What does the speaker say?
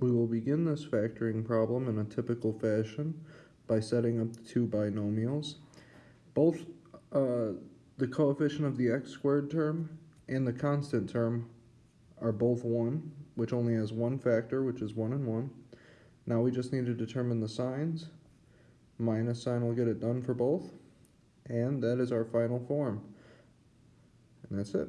We will begin this factoring problem in a typical fashion by setting up the two binomials. Both uh, the coefficient of the x squared term and the constant term are both 1, which only has one factor, which is 1 and 1. Now we just need to determine the signs. Minus sign will get it done for both. And that is our final form. And that's it.